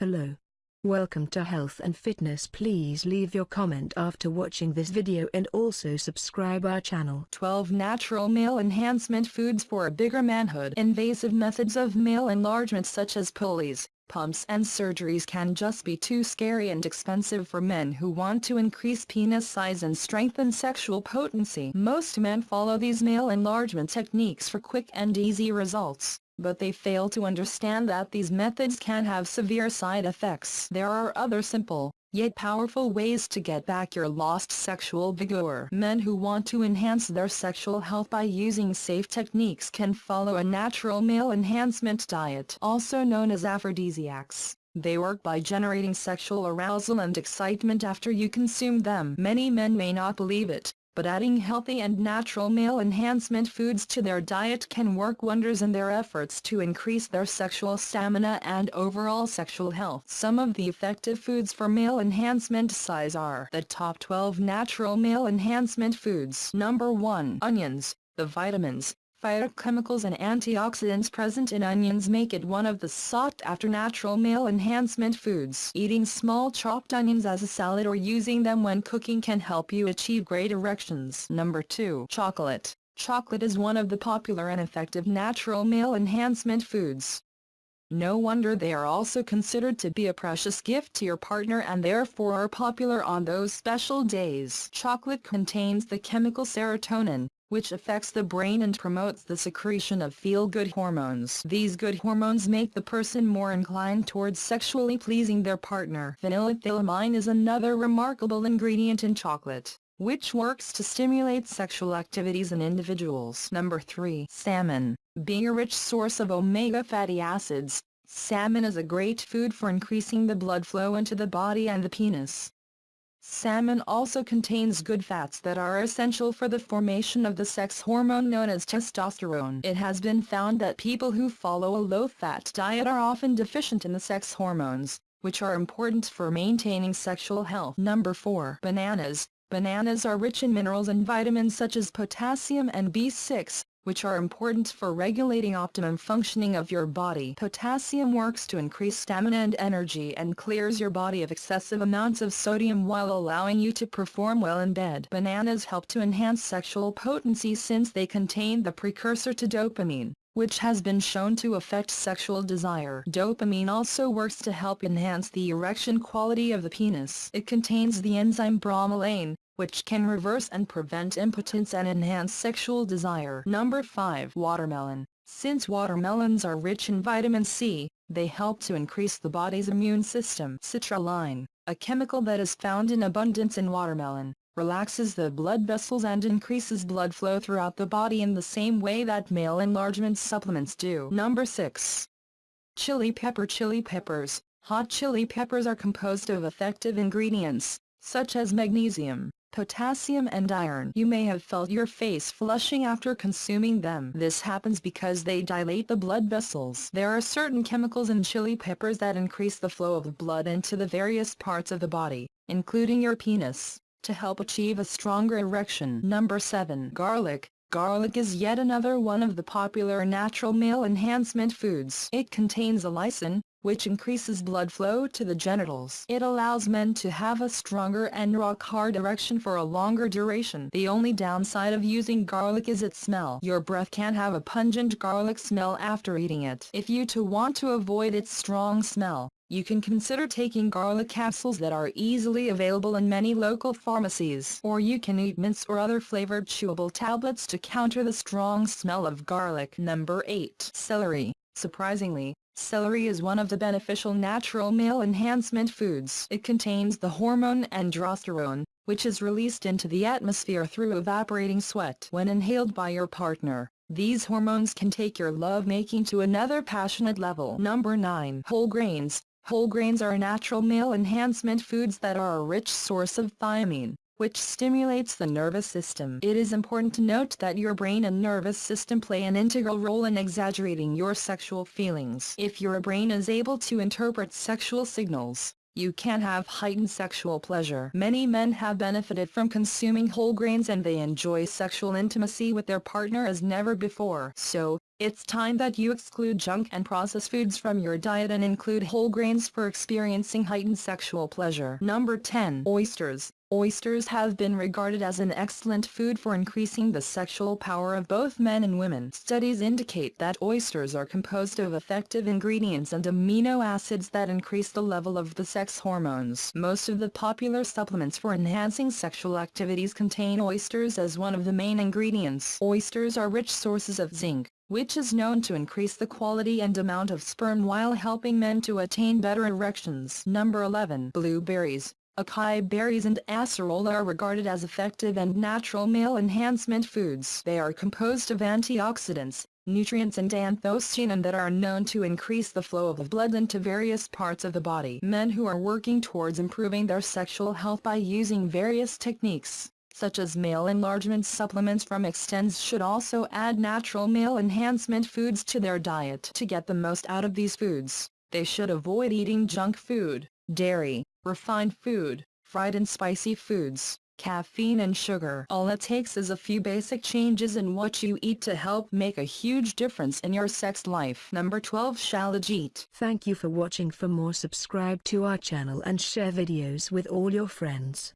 Hello. Welcome to Health and Fitness please leave your comment after watching this video and also subscribe our channel. 12 Natural Male Enhancement Foods for a Bigger Manhood Invasive methods of male enlargement such as pulleys, pumps and surgeries can just be too scary and expensive for men who want to increase penis size and strengthen sexual potency. Most men follow these male enlargement techniques for quick and easy results but they fail to understand that these methods can have severe side effects. There are other simple, yet powerful ways to get back your lost sexual vigor. Men who want to enhance their sexual health by using safe techniques can follow a natural male enhancement diet also known as aphrodisiacs. They work by generating sexual arousal and excitement after you consume them. Many men may not believe it, but adding healthy and natural male enhancement foods to their diet can work wonders in their efforts to increase their sexual stamina and overall sexual health. Some of the effective foods for male enhancement size are the top 12 natural male enhancement foods. Number 1. Onions. The vitamins, phytochemicals and antioxidants present in onions make it one of the sought-after natural male enhancement foods. Eating small chopped onions as a salad or using them when cooking can help you achieve great erections. Number 2. Chocolate. Chocolate is one of the popular and effective natural male enhancement foods. No wonder they are also considered to be a precious gift to your partner and therefore are popular on those special days. Chocolate contains the chemical serotonin, which affects the brain and promotes the secretion of feel-good hormones. These good hormones make the person more inclined towards sexually pleasing their partner. Phenylethylamine is another remarkable ingredient in chocolate, which works to stimulate sexual activities in individuals. Number 3. Salmon. Being a rich source of omega fatty acids, salmon is a great food for increasing the blood flow into the body and the penis. Salmon also contains good fats that are essential for the formation of the sex hormone known as testosterone. It has been found that people who follow a low-fat diet are often deficient in the sex hormones, which are important for maintaining sexual health. Number 4. Bananas. Bananas are rich in minerals and vitamins such as potassium and B6, which are important for regulating optimum functioning of your body. Potassium works to increase stamina and energy and clears your body of excessive amounts of sodium while allowing you to perform well in bed. Bananas help to enhance sexual potency since they contain the precursor to dopamine which has been shown to affect sexual desire. Dopamine also works to help enhance the erection quality of the penis. It contains the enzyme bromelain, which can reverse and prevent impotence and enhance sexual desire. Number 5. Watermelon. Since watermelons are rich in vitamin C, they help to increase the body's immune system. Citrulline, a chemical that is found in abundance in watermelon, relaxes the blood vessels and increases blood flow throughout the body in the same way that male enlargement supplements do. Number 6. Chili pepper Chili peppers Hot chili peppers are composed of effective ingredients, such as magnesium, potassium and iron. You may have felt your face flushing after consuming them. This happens because they dilate the blood vessels. There are certain chemicals in chili peppers that increase the flow of blood into the various parts of the body, including your penis, to help achieve a stronger erection. Number 7. Garlic. Garlic is yet another one of the popular natural male enhancement foods. It contains allicin, which increases blood flow to the genitals. It allows men to have a stronger and rock-hard erection for a longer duration. The only downside of using garlic is its smell. Your breath can have a pungent garlic smell after eating it. If you to want to avoid its strong smell, you can consider taking garlic capsules that are easily available in many local pharmacies. Or you can eat mints or other flavored chewable tablets to counter the strong smell of garlic. Number 8. Celery. Surprisingly, Celery is one of the beneficial natural male enhancement foods. It contains the hormone androsterone, which is released into the atmosphere through evaporating sweat. When inhaled by your partner, these hormones can take your love-making to another passionate level. Number 9. Whole grains. Whole grains are natural male enhancement foods that are a rich source of thiamine, which stimulates the nervous system. It is important to note that your brain and nervous system play an integral role in exaggerating your sexual feelings. If your brain is able to interpret sexual signals, you can have heightened sexual pleasure. Many men have benefited from consuming whole grains and they enjoy sexual intimacy with their partner as never before. So, It's time that you exclude junk and processed foods from your diet and include whole grains for experiencing heightened sexual pleasure. Number 10. Oysters. Oysters have been regarded as an excellent food for increasing the sexual power of both men and women. Studies indicate that oysters are composed of effective ingredients and amino acids that increase the level of the sex hormones. Most of the popular supplements for enhancing sexual activities contain oysters as one of the main ingredients. Oysters are rich sources of zinc, which is known to increase the quality and amount of sperm while helping men to attain better erections. Number 11. Blueberries. Acai berries and acerola are regarded as effective and natural male enhancement foods. They are composed of antioxidants, nutrients and anthocyanin that are known to increase the flow of blood into various parts of the body. Men who are working towards improving their sexual health by using various techniques, such as male enlargement supplements from ExtenZe should also add natural male enhancement foods to their diet. To get the most out of these foods, they should avoid eating junk food, dairy, refined food, fried and spicy foods, caffeine and sugar. All it takes is a few basic changes in what you eat to help make a huge difference in your sex life. Number 12 Shilajit. Thank you for watching for more subscribe to our channel and share videos with all your friends.